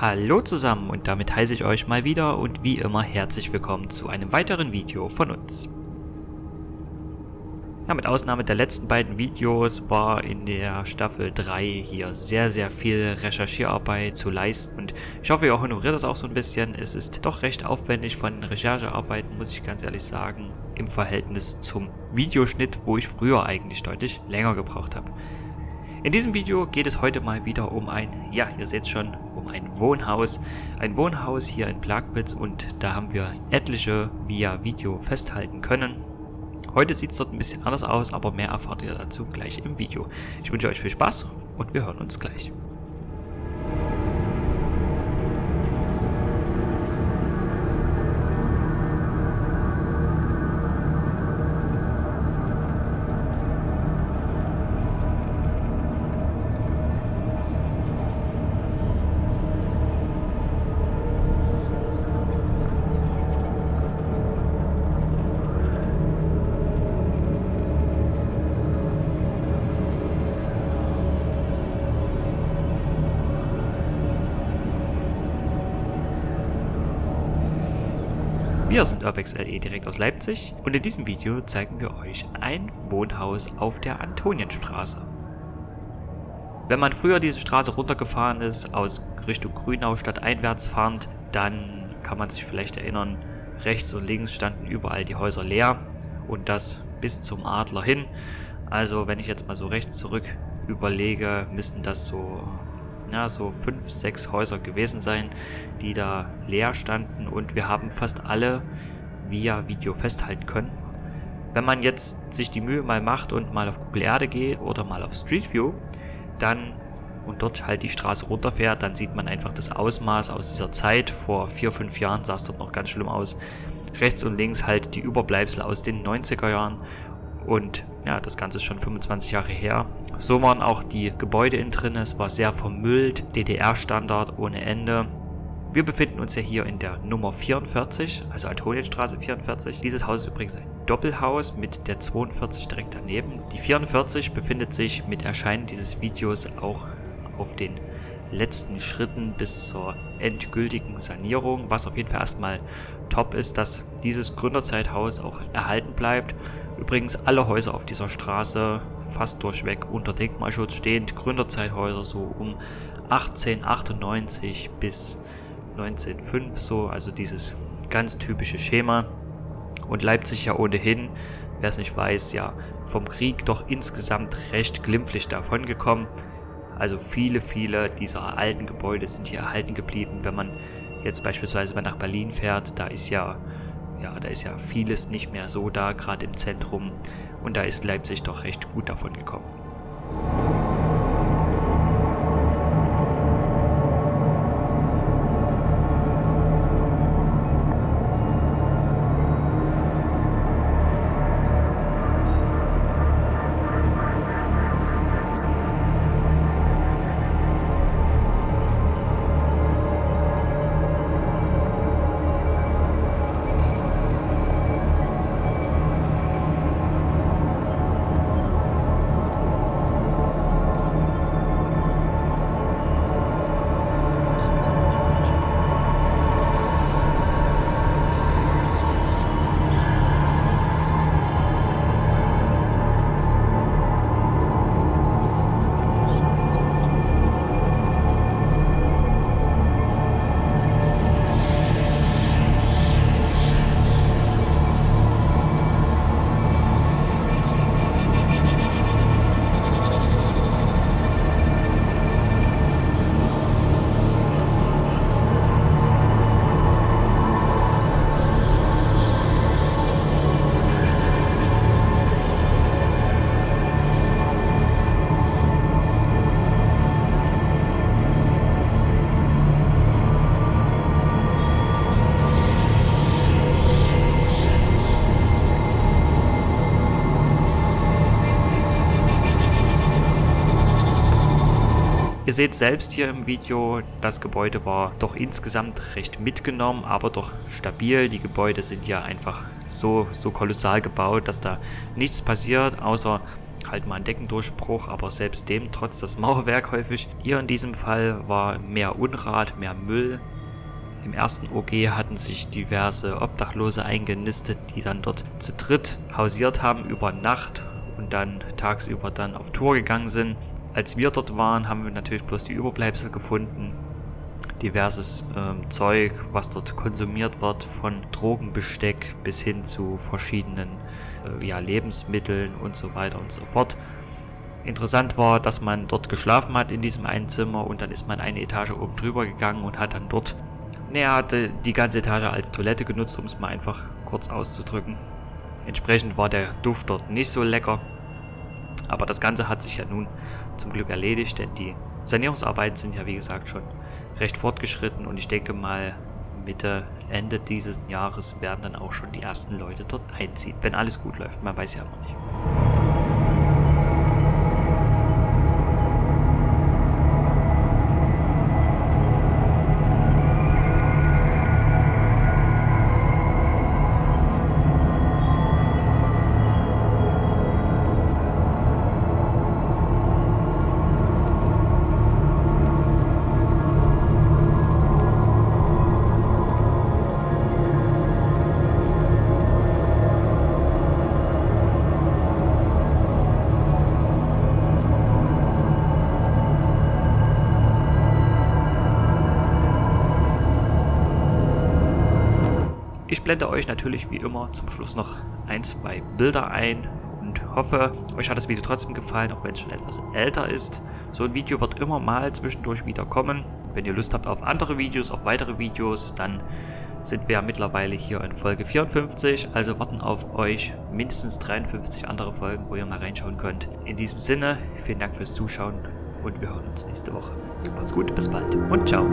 Hallo zusammen und damit heiße ich euch mal wieder und wie immer herzlich willkommen zu einem weiteren Video von uns. Ja, mit Ausnahme der letzten beiden Videos war in der Staffel 3 hier sehr, sehr viel Recherchierarbeit zu leisten und ich hoffe, ihr honoriert das auch so ein bisschen. Es ist doch recht aufwendig von Recherchearbeiten, muss ich ganz ehrlich sagen, im Verhältnis zum Videoschnitt, wo ich früher eigentlich deutlich länger gebraucht habe. In diesem Video geht es heute mal wieder um ein, ja, ihr seht schon, ein Wohnhaus. Ein Wohnhaus hier in Plagwitz und da haben wir etliche via Video festhalten können. Heute sieht es dort ein bisschen anders aus, aber mehr erfahrt ihr dazu gleich im Video. Ich wünsche euch viel Spaß und wir hören uns gleich. Wir sind Urbex LE direkt aus Leipzig und in diesem Video zeigen wir euch ein Wohnhaus auf der Antonienstraße. Wenn man früher diese Straße runtergefahren ist, aus Richtung Grünau stadteinwärts fahrend, dann kann man sich vielleicht erinnern, rechts und links standen überall die Häuser leer und das bis zum Adler hin. Also wenn ich jetzt mal so rechts zurück überlege, müssten das so ja, so fünf, sechs Häuser gewesen sein, die da leer standen und wir haben fast alle via Video festhalten können. Wenn man jetzt sich die Mühe mal macht und mal auf Google Erde geht oder mal auf Street View, dann und dort halt die Straße runterfährt, dann sieht man einfach das Ausmaß aus dieser Zeit. Vor vier, fünf Jahren sah es dort noch ganz schlimm aus. Rechts und links halt die Überbleibsel aus den 90er Jahren und ja, das Ganze ist schon 25 Jahre her. So waren auch die Gebäude innen drin. Es war sehr vermüllt, DDR-Standard ohne Ende. Wir befinden uns ja hier in der Nummer 44, also Antonienstraße 44. Dieses Haus ist übrigens ein Doppelhaus mit der 42 direkt daneben. Die 44 befindet sich mit Erscheinen dieses Videos auch auf den letzten Schritten bis zur endgültigen Sanierung, was auf jeden Fall erstmal top ist, dass dieses Gründerzeithaus auch erhalten bleibt Übrigens alle Häuser auf dieser Straße fast durchweg unter Denkmalschutz stehend. Gründerzeithäuser so um 1898 bis 1905 so, also dieses ganz typische Schema. Und Leipzig ja ohnehin, wer es nicht weiß, ja vom Krieg doch insgesamt recht glimpflich davongekommen. Also viele, viele dieser alten Gebäude sind hier erhalten geblieben. Wenn man jetzt beispielsweise mal nach Berlin fährt, da ist ja ja, da ist ja vieles nicht mehr so da, gerade im Zentrum. Und da ist Leipzig doch recht gut davon gekommen. Ihr seht selbst hier im Video, das Gebäude war doch insgesamt recht mitgenommen, aber doch stabil. Die Gebäude sind ja einfach so, so kolossal gebaut, dass da nichts passiert, außer halt mal ein Deckendurchbruch, aber selbst dem trotz das Mauerwerk häufig. Hier in diesem Fall war mehr Unrat, mehr Müll. Im ersten OG hatten sich diverse Obdachlose eingenistet, die dann dort zu dritt hausiert haben über Nacht und dann tagsüber dann auf Tour gegangen sind. Als wir dort waren, haben wir natürlich bloß die Überbleibsel gefunden. Diverses ähm, Zeug, was dort konsumiert wird, von Drogenbesteck bis hin zu verschiedenen äh, ja, Lebensmitteln und so weiter und so fort. Interessant war, dass man dort geschlafen hat in diesem einen Zimmer und dann ist man eine Etage oben drüber gegangen und hat dann dort, naja, hatte die ganze Etage als Toilette genutzt, um es mal einfach kurz auszudrücken. Entsprechend war der Duft dort nicht so lecker. Aber das Ganze hat sich ja nun zum Glück erledigt, denn die Sanierungsarbeiten sind ja wie gesagt schon recht fortgeschritten und ich denke mal Mitte, Ende dieses Jahres werden dann auch schon die ersten Leute dort einziehen, wenn alles gut läuft. Man weiß ja noch nicht. Ich blende euch natürlich wie immer zum Schluss noch ein, zwei Bilder ein und hoffe, euch hat das Video trotzdem gefallen, auch wenn es schon etwas älter ist. So ein Video wird immer mal zwischendurch wieder kommen. Wenn ihr Lust habt auf andere Videos, auf weitere Videos, dann sind wir ja mittlerweile hier in Folge 54, also warten auf euch mindestens 53 andere Folgen, wo ihr mal reinschauen könnt. In diesem Sinne, vielen Dank fürs Zuschauen und wir hören uns nächste Woche. Macht's gut, bis bald und ciao.